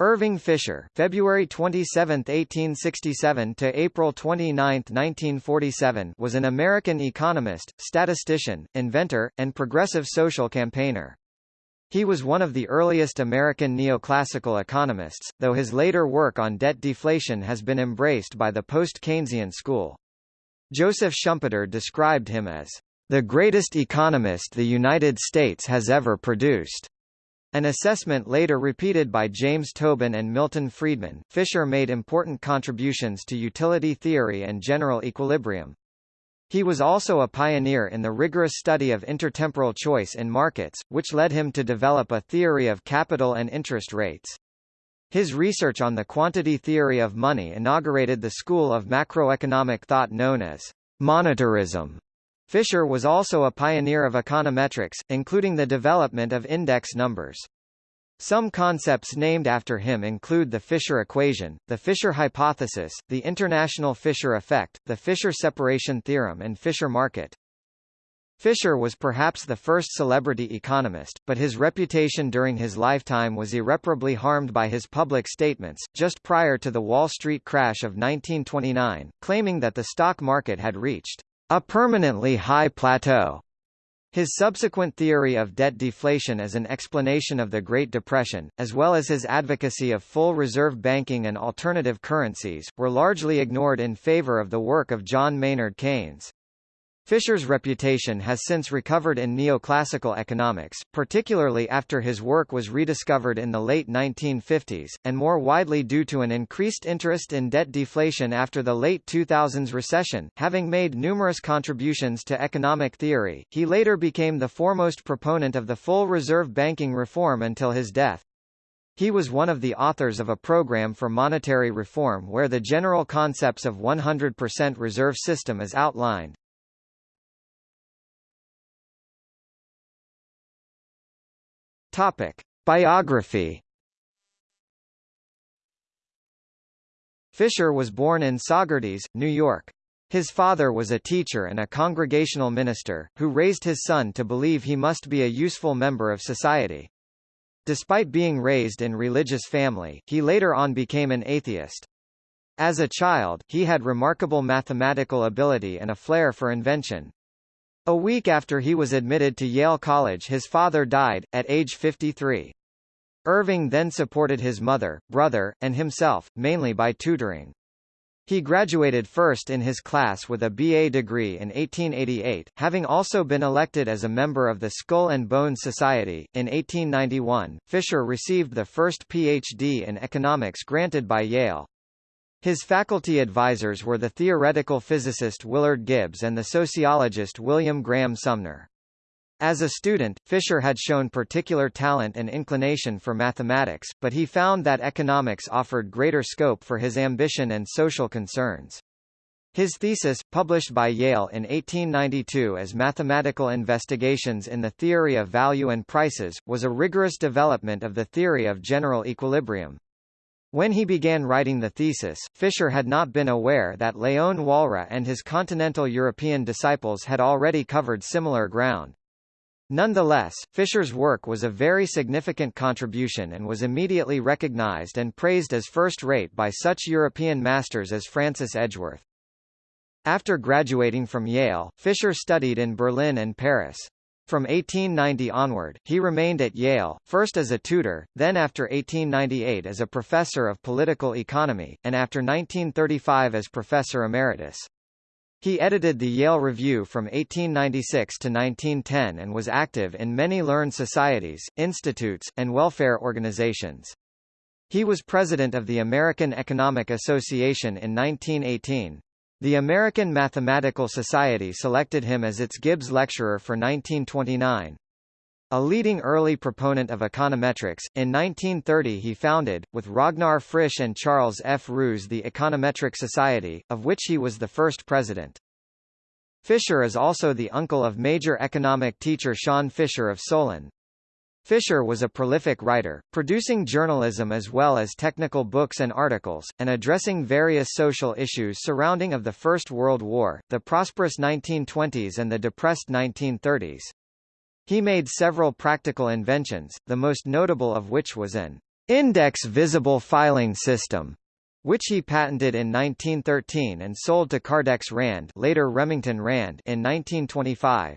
Irving Fisher, February 27, 1867 to April 29, 1947, was an American economist, statistician, inventor, and progressive social campaigner. He was one of the earliest American neoclassical economists, though his later work on debt deflation has been embraced by the post-Keynesian school. Joseph Schumpeter described him as the greatest economist the United States has ever produced. An assessment later repeated by James Tobin and Milton Friedman, Fisher made important contributions to utility theory and general equilibrium. He was also a pioneer in the rigorous study of intertemporal choice in markets, which led him to develop a theory of capital and interest rates. His research on the quantity theory of money inaugurated the school of macroeconomic thought known as monetarism. Fisher was also a pioneer of econometrics, including the development of index numbers. Some concepts named after him include the Fisher equation, the Fisher hypothesis, the international Fisher effect, the Fisher separation theorem and Fisher market. Fisher was perhaps the first celebrity economist, but his reputation during his lifetime was irreparably harmed by his public statements, just prior to the Wall Street crash of 1929, claiming that the stock market had reached a permanently high plateau. His subsequent theory of debt deflation as an explanation of the Great Depression, as well as his advocacy of full reserve banking and alternative currencies, were largely ignored in favor of the work of John Maynard Keynes. Fisher's reputation has since recovered in neoclassical economics, particularly after his work was rediscovered in the late 1950s, and more widely due to an increased interest in debt deflation after the late 2000s recession. Having made numerous contributions to economic theory, he later became the foremost proponent of the full reserve banking reform until his death. He was one of the authors of a program for monetary reform where the general concepts of 100% reserve system is outlined. Topic: Biography. Fisher was born in Saugerties, New York. His father was a teacher and a congregational minister, who raised his son to believe he must be a useful member of society. Despite being raised in a religious family, he later on became an atheist. As a child, he had remarkable mathematical ability and a flair for invention. A week after he was admitted to Yale College his father died, at age 53. Irving then supported his mother, brother, and himself, mainly by tutoring. He graduated first in his class with a BA degree in 1888, having also been elected as a member of the Skull and Bones Society. In 1891, Fisher received the first PhD in economics granted by Yale. His faculty advisors were the theoretical physicist Willard Gibbs and the sociologist William Graham Sumner. As a student, Fisher had shown particular talent and inclination for mathematics, but he found that economics offered greater scope for his ambition and social concerns. His thesis, published by Yale in 1892 as Mathematical Investigations in the Theory of Value and Prices, was a rigorous development of the theory of general equilibrium. When he began writing the thesis, Fisher had not been aware that Leon Walras and his continental European disciples had already covered similar ground. Nonetheless, Fisher's work was a very significant contribution and was immediately recognized and praised as first-rate by such European masters as Francis Edgeworth. After graduating from Yale, Fisher studied in Berlin and Paris. From 1890 onward, he remained at Yale, first as a tutor, then after 1898 as a professor of political economy, and after 1935 as professor emeritus. He edited the Yale Review from 1896 to 1910 and was active in many learned societies, institutes, and welfare organizations. He was president of the American Economic Association in 1918. The American Mathematical Society selected him as its Gibbs Lecturer for 1929. A leading early proponent of econometrics, in 1930 he founded, with Ragnar Frisch and Charles F. Roos the Econometric Society, of which he was the first president. Fisher is also the uncle of major economic teacher Sean Fisher of Solon. Fisher was a prolific writer, producing journalism as well as technical books and articles, and addressing various social issues surrounding of the First World War, the prosperous 1920s and the depressed 1930s. He made several practical inventions, the most notable of which was an index visible filing system, which he patented in 1913 and sold to Kardex Rand later Remington Rand in 1925.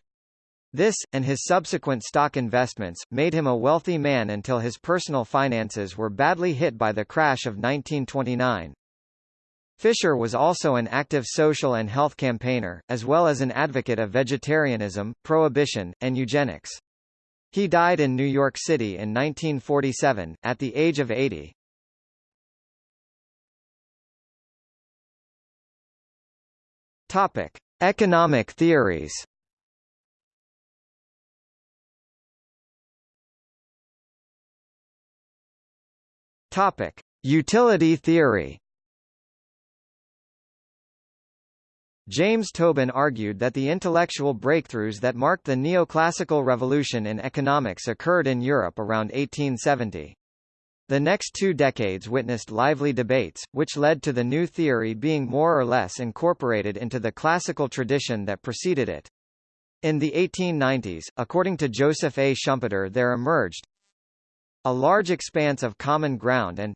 This, and his subsequent stock investments, made him a wealthy man until his personal finances were badly hit by the crash of 1929. Fisher was also an active social and health campaigner, as well as an advocate of vegetarianism, prohibition, and eugenics. He died in New York City in 1947, at the age of 80. Topic. Economic theories Topic: Utility theory. James Tobin argued that the intellectual breakthroughs that marked the neoclassical revolution in economics occurred in Europe around 1870. The next two decades witnessed lively debates, which led to the new theory being more or less incorporated into the classical tradition that preceded it. In the 1890s, according to Joseph A. Schumpeter there emerged, a large expanse of common ground and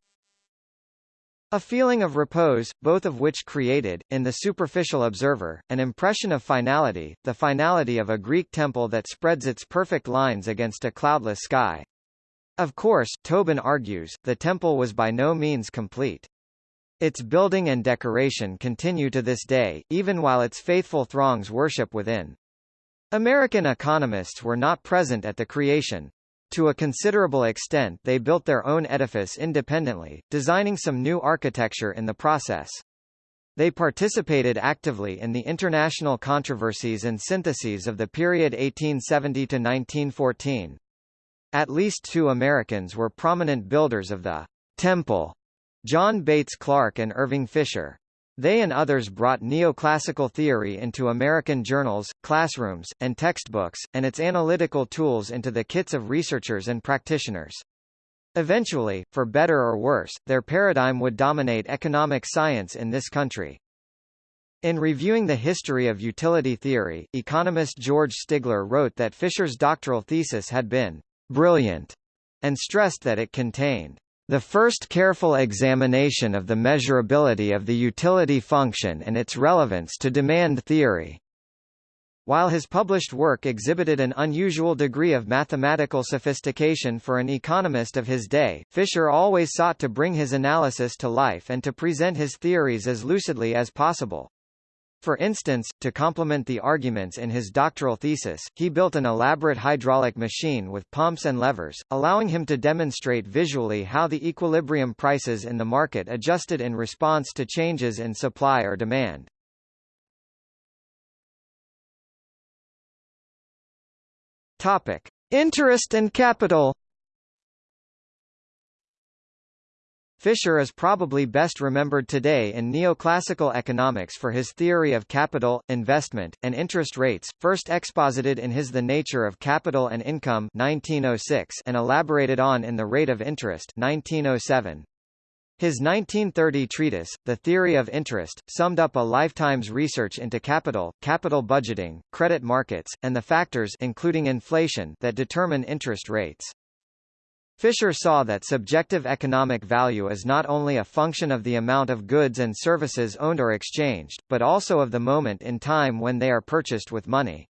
a feeling of repose, both of which created, in the superficial observer, an impression of finality, the finality of a Greek temple that spreads its perfect lines against a cloudless sky. Of course, Tobin argues, the temple was by no means complete. Its building and decoration continue to this day, even while its faithful throngs worship within. American economists were not present at the creation, to a considerable extent they built their own edifice independently, designing some new architecture in the process. They participated actively in the international controversies and syntheses of the period 1870 to 1914. At least two Americans were prominent builders of the Temple, John Bates Clark and Irving Fisher. They and others brought neoclassical theory into American journals, classrooms, and textbooks, and its analytical tools into the kits of researchers and practitioners. Eventually, for better or worse, their paradigm would dominate economic science in this country. In reviewing the history of utility theory, economist George Stigler wrote that Fisher's doctoral thesis had been brilliant, and stressed that it contained the first careful examination of the measurability of the utility function and its relevance to demand theory. While his published work exhibited an unusual degree of mathematical sophistication for an economist of his day, Fisher always sought to bring his analysis to life and to present his theories as lucidly as possible. For instance, to complement the arguments in his doctoral thesis, he built an elaborate hydraulic machine with pumps and levers, allowing him to demonstrate visually how the equilibrium prices in the market adjusted in response to changes in supply or demand. Topic: Interest and capital Fisher is probably best remembered today in neoclassical economics for his theory of capital, investment, and interest rates, first exposited in his The Nature of Capital and Income 1906 and elaborated on in The Rate of Interest 1907. His 1930 treatise, The Theory of Interest, summed up a lifetime's research into capital, capital budgeting, credit markets, and the factors including inflation that determine interest rates. Fisher saw that subjective economic value is not only a function of the amount of goods and services owned or exchanged, but also of the moment in time when they are purchased with money.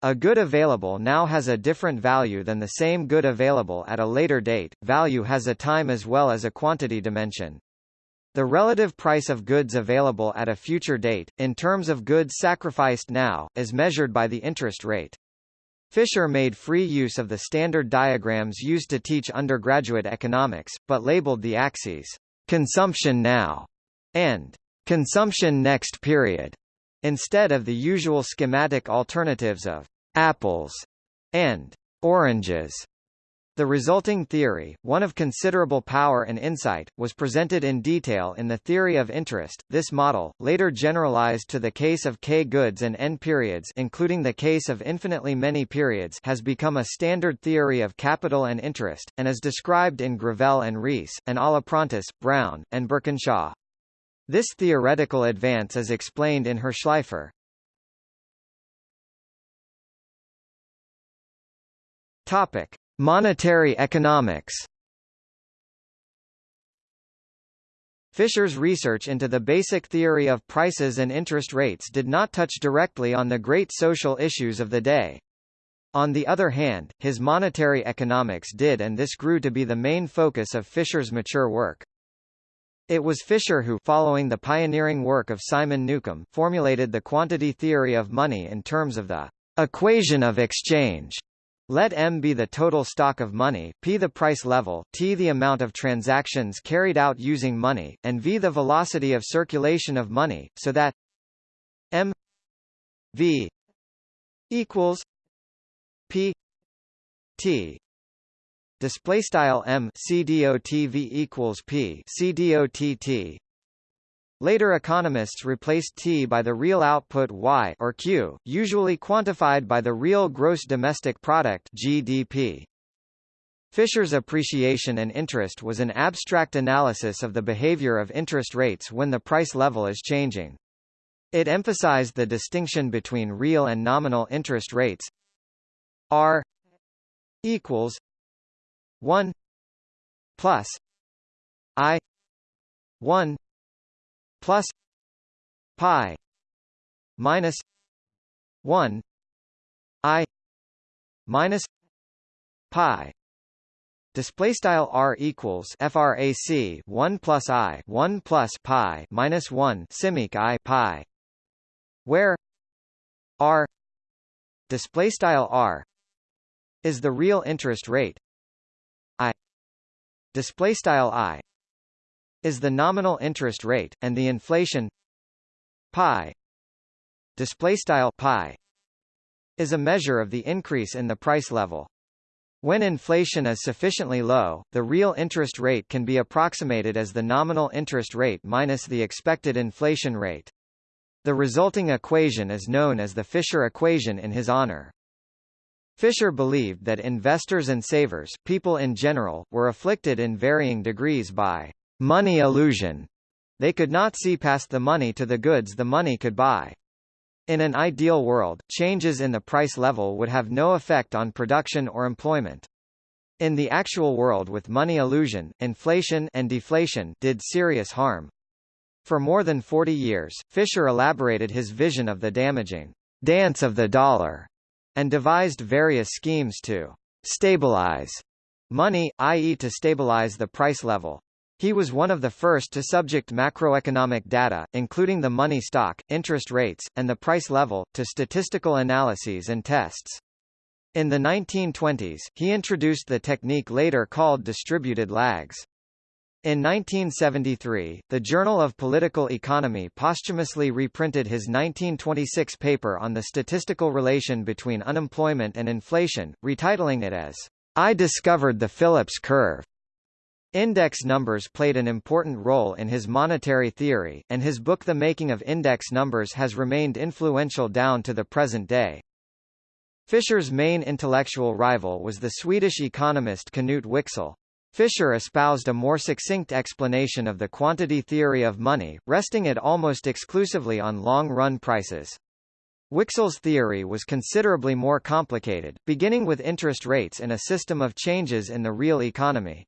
A good available now has a different value than the same good available at a later date. Value has a time as well as a quantity dimension. The relative price of goods available at a future date, in terms of goods sacrificed now, is measured by the interest rate. Fisher made free use of the standard diagrams used to teach undergraduate economics, but labeled the axes, consumption now, and consumption next period, instead of the usual schematic alternatives of apples and oranges. The resulting theory, one of considerable power and insight, was presented in detail in the theory of interest. This model, later generalized to the case of k goods and n periods including the case of infinitely many periods has become a standard theory of capital and interest, and is described in Gravelle and Rees, and Aliprantis, Brown, and Burkinshaw. This theoretical advance is explained in Hirshleifer. Topic. Monetary economics Fisher's research into the basic theory of prices and interest rates did not touch directly on the great social issues of the day. On the other hand, his monetary economics did and this grew to be the main focus of Fisher's mature work. It was Fisher who following the pioneering work of Simon Newcomb formulated the quantity theory of money in terms of the equation of exchange let M be the total stock of money, P the price level, T the amount of transactions carried out using money, and V the velocity of circulation of money, so that M V equals P T. Display style M C D O T V equals P C D O T T Later economists replaced T by the real output Y or Q, usually quantified by the real gross domestic product GDP. Fisher's appreciation and interest was an abstract analysis of the behavior of interest rates when the price level is changing. It emphasized the distinction between real and nominal interest rates R equals 1 plus I 1 plus pi minus 1 i minus pi. Display style r equals frac 1 plus i 1 plus pi minus 1 simic i pi where r display style r is the real interest rate i display style i is the nominal interest rate, and the inflation pi display style pi is a measure of the increase in the price level. When inflation is sufficiently low, the real interest rate can be approximated as the nominal interest rate minus the expected inflation rate. The resulting equation is known as the Fisher equation in his honor. Fisher believed that investors and savers people in general, were afflicted in varying degrees by money illusion. They could not see past the money to the goods the money could buy. In an ideal world, changes in the price level would have no effect on production or employment. In the actual world with money illusion, inflation and deflation did serious harm. For more than 40 years, Fisher elaborated his vision of the damaging dance of the dollar and devised various schemes to stabilize money, i.e. to stabilize the price level. He was one of the first to subject macroeconomic data, including the money stock, interest rates, and the price level, to statistical analyses and tests. In the 1920s, he introduced the technique later called distributed lags. In 1973, the Journal of Political Economy posthumously reprinted his 1926 paper on the statistical relation between unemployment and inflation, retitling it as, I discovered the Phillips curve. Index numbers played an important role in his monetary theory, and his book The Making of Index Numbers has remained influential down to the present day. Fisher's main intellectual rival was the Swedish economist Knut Wicksell. Fisher espoused a more succinct explanation of the quantity theory of money, resting it almost exclusively on long-run prices. Wicksell's theory was considerably more complicated, beginning with interest rates and a system of changes in the real economy.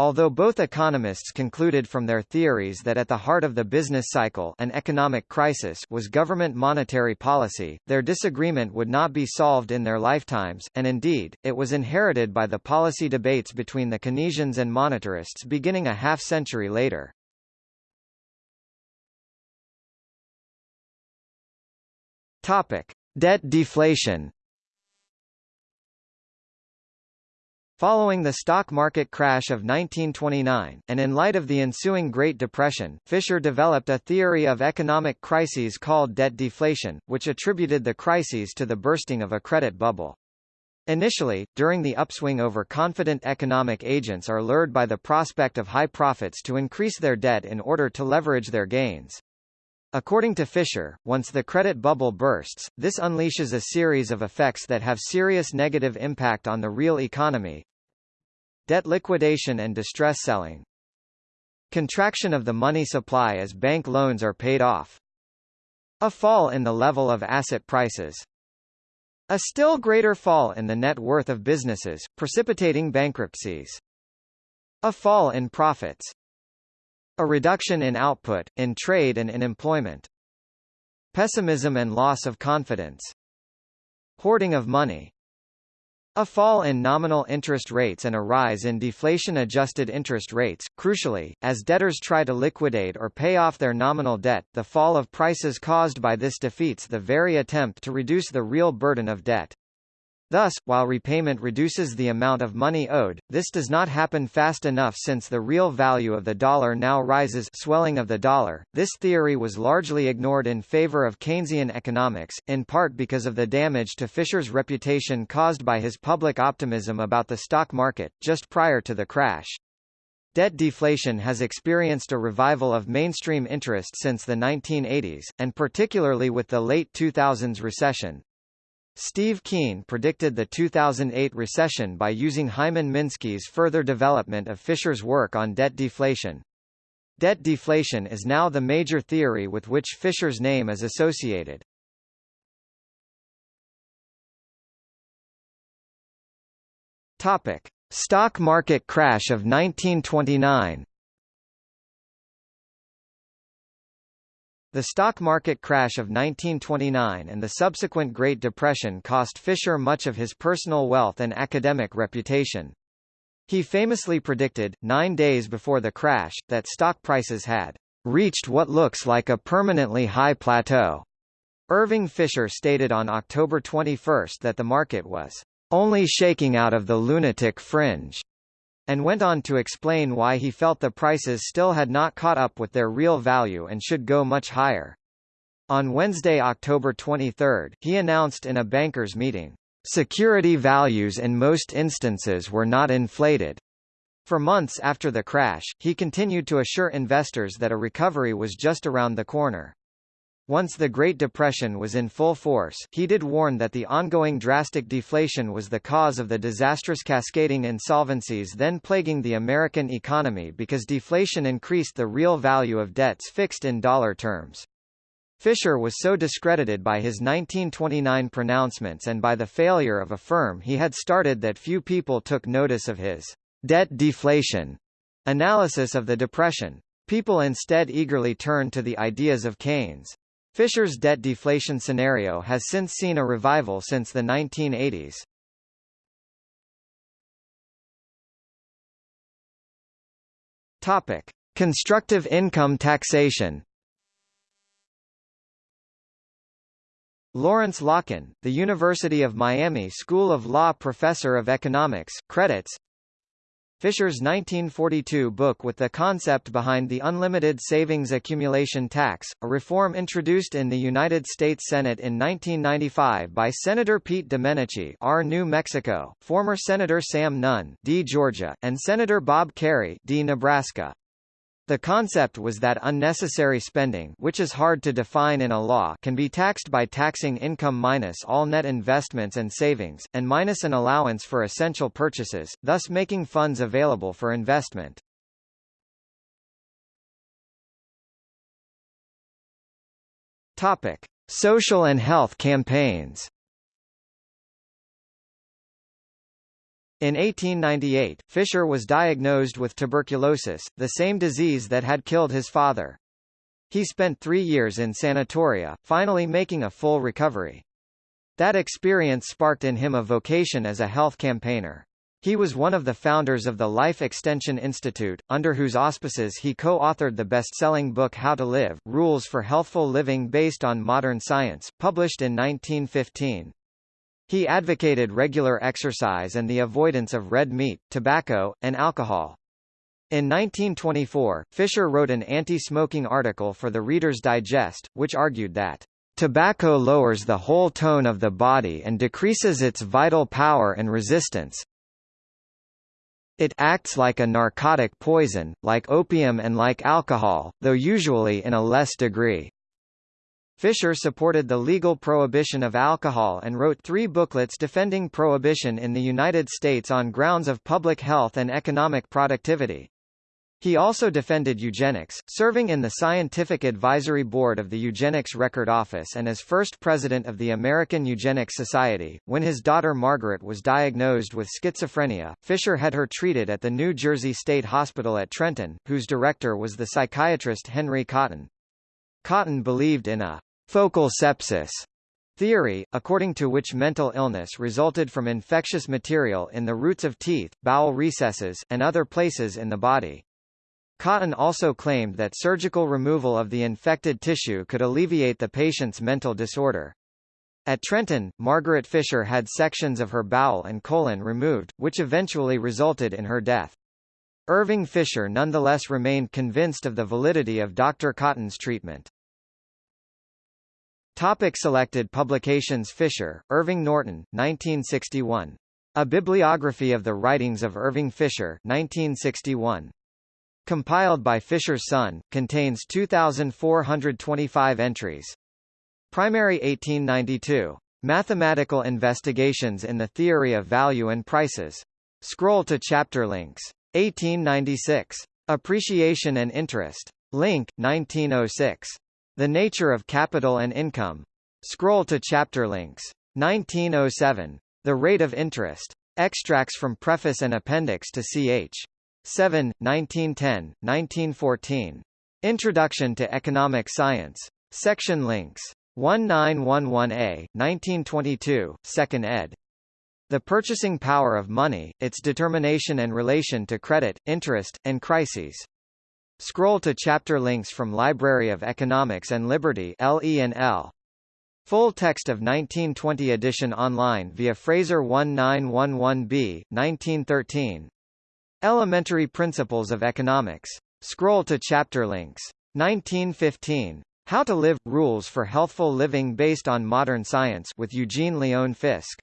Although both economists concluded from their theories that at the heart of the business cycle an economic crisis was government monetary policy, their disagreement would not be solved in their lifetimes, and indeed, it was inherited by the policy debates between the Keynesians and monetarists beginning a half-century later. Topic. Debt deflation Following the stock market crash of 1929, and in light of the ensuing Great Depression, Fisher developed a theory of economic crises called debt deflation, which attributed the crises to the bursting of a credit bubble. Initially, during the upswing overconfident economic agents are lured by the prospect of high profits to increase their debt in order to leverage their gains. According to Fisher, once the credit bubble bursts, this unleashes a series of effects that have serious negative impact on the real economy, Debt liquidation and distress selling. Contraction of the money supply as bank loans are paid off. A fall in the level of asset prices. A still greater fall in the net worth of businesses, precipitating bankruptcies. A fall in profits. A reduction in output, in trade and in employment. Pessimism and loss of confidence. Hoarding of money. A fall in nominal interest rates and a rise in deflation-adjusted interest rates. Crucially, as debtors try to liquidate or pay off their nominal debt, the fall of prices caused by this defeats the very attempt to reduce the real burden of debt. Thus, while repayment reduces the amount of money owed, this does not happen fast enough since the real value of the dollar now rises swelling of the dollar. This theory was largely ignored in favor of Keynesian economics, in part because of the damage to Fisher's reputation caused by his public optimism about the stock market, just prior to the crash. Debt deflation has experienced a revival of mainstream interest since the 1980s, and particularly with the late 2000s recession, Steve Keen predicted the 2008 recession by using Hyman Minsky's further development of Fisher's work on debt deflation. Debt deflation is now the major theory with which Fisher's name is associated. Topic: Stock market crash of 1929. The stock market crash of 1929 and the subsequent Great Depression cost Fisher much of his personal wealth and academic reputation. He famously predicted, nine days before the crash, that stock prices had reached what looks like a permanently high plateau. Irving Fisher stated on October 21 that the market was only shaking out of the lunatic fringe and went on to explain why he felt the prices still had not caught up with their real value and should go much higher. On Wednesday, October 23, he announced in a bankers' meeting, "...security values in most instances were not inflated." For months after the crash, he continued to assure investors that a recovery was just around the corner. Once the Great Depression was in full force, he did warn that the ongoing drastic deflation was the cause of the disastrous cascading insolvencies then plaguing the American economy because deflation increased the real value of debts fixed in dollar terms. Fisher was so discredited by his 1929 pronouncements and by the failure of a firm he had started that few people took notice of his debt deflation analysis of the Depression. People instead eagerly turned to the ideas of Keynes. Fisher's debt deflation scenario has since seen a revival since the 1980s. Topic: Constructive income taxation. Lawrence Lokken, the University of Miami School of Law professor of economics, credits Fisher's 1942 book with the concept behind the Unlimited Savings Accumulation Tax, a reform introduced in the United States Senate in 1995 by Senator Pete Domenici R. New Mexico, former Senator Sam Nunn D. Georgia, and Senator Bob Kerrey D. Nebraska. The concept was that unnecessary spending which is hard to define in a law can be taxed by taxing income minus all net investments and savings, and minus an allowance for essential purchases, thus making funds available for investment. Topic. Social and health campaigns In 1898, Fisher was diagnosed with tuberculosis, the same disease that had killed his father. He spent three years in sanatoria, finally making a full recovery. That experience sparked in him a vocation as a health campaigner. He was one of the founders of the Life Extension Institute, under whose auspices he co-authored the best-selling book How to Live, Rules for Healthful Living based on Modern Science, published in 1915. He advocated regular exercise and the avoidance of red meat, tobacco, and alcohol. In 1924, Fisher wrote an anti-smoking article for the Reader's Digest, which argued that Tobacco lowers the whole tone of the body and decreases its vital power and resistance. It acts like a narcotic poison, like opium and like alcohol, though usually in a less degree. Fisher supported the legal prohibition of alcohol and wrote three booklets defending prohibition in the United States on grounds of public health and economic productivity. He also defended eugenics, serving in the Scientific Advisory Board of the Eugenics Record Office and as first president of the American Eugenics Society. When his daughter Margaret was diagnosed with schizophrenia, Fisher had her treated at the New Jersey State Hospital at Trenton, whose director was the psychiatrist Henry Cotton. Cotton believed in a focal sepsis theory, according to which mental illness resulted from infectious material in the roots of teeth, bowel recesses, and other places in the body. Cotton also claimed that surgical removal of the infected tissue could alleviate the patient's mental disorder. At Trenton, Margaret Fisher had sections of her bowel and colon removed, which eventually resulted in her death. Irving Fisher nonetheless remained convinced of the validity of Dr. Cotton's treatment. Topic selected publications Fisher, Irving Norton, 1961. A Bibliography of the Writings of Irving Fisher 1961. Compiled by Fisher's son, contains 2,425 entries. Primary 1892. Mathematical Investigations in the Theory of Value and Prices. Scroll to chapter links. 1896. Appreciation and Interest. Link, 1906. The Nature of Capital and Income. Scroll to chapter links. 1907. The Rate of Interest. Extracts from Preface and Appendix to Ch. 7, 1910, 1914. Introduction to Economic Science. Section links. 1911a, 1922, 2nd ed. The Purchasing Power of Money, Its Determination and Relation to Credit, Interest, and Crises. Scroll to chapter links from Library of Economics and Liberty LE&L. Full text of 1920 edition online via Fraser 1911b, 1913. Elementary Principles of Economics. Scroll to chapter links. 1915. How to Live – Rules for Healthful Living Based on Modern Science with Eugene Leon Fisk.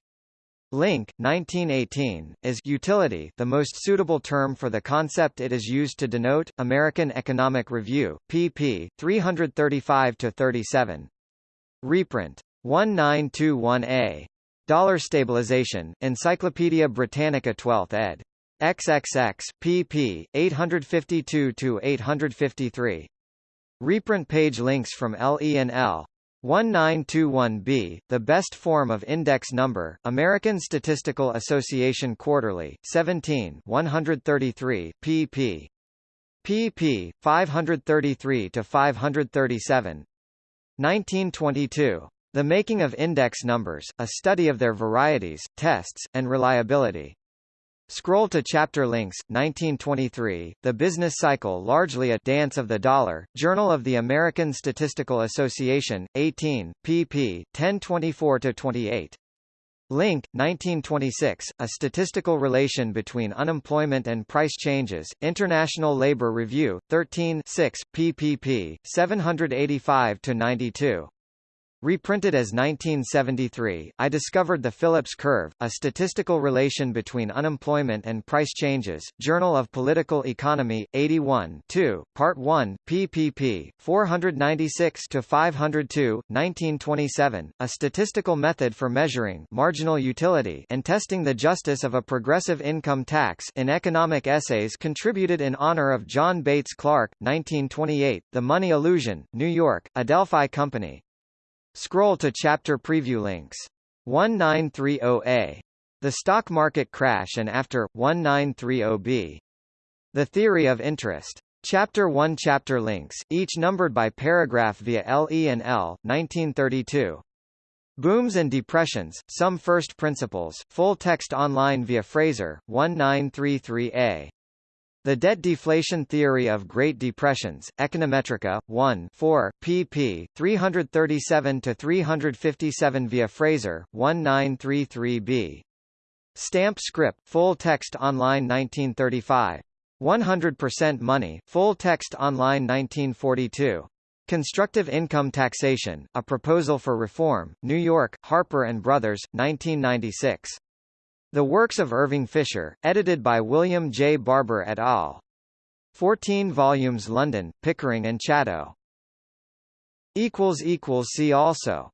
Link, 1918, is utility the most suitable term for the concept it is used to denote, American Economic Review, pp. 335-37. Reprint. 1921a. Dollar Stabilization, Encyclopaedia Britannica 12th ed. XXX, pp. 852–853. Reprint page links from LE&L. 1921b, the best form of index number, American Statistical Association Quarterly, 17 133, pp. pp. 533–537. 1922. The Making of Index Numbers, a study of their varieties, tests, and reliability. Scroll to chapter links, 1923, The Business Cycle Largely a Dance of the Dollar, Journal of the American Statistical Association, 18, pp. 1024-28. Link, 1926, A Statistical Relation Between Unemployment and Price Changes, International Labor Review, 13 6, ppp. 785-92. Reprinted as 1973, I discovered the Phillips curve, a statistical relation between unemployment and price changes. Journal of Political Economy, 81 2, Part 1, pp. 496 to 502, 1927. A statistical method for measuring marginal utility and testing the justice of a progressive income tax in economic essays contributed in honor of John Bates Clark, 1928. The Money Illusion, New York, Adelphi Company. Scroll to chapter preview links. 1930A. The Stock Market Crash and After, 1930B. The Theory of Interest. Chapter 1 Chapter links, each numbered by paragraph via LE and L, 1932. Booms and Depressions, Some First Principles, full text online via Fraser, 1933A. The Debt Deflation Theory of Great Depressions, Econometrica, 1 4, pp. 337–357 via Fraser, 1933b. Stamp Script, full text online 1935. 100% Money, full text online 1942. Constructive Income Taxation, A Proposal for Reform, New York, Harper & Brothers, 1996. The Works of Irving Fisher, edited by William J. Barber et al. 14 volumes London, Pickering and Chatto. See also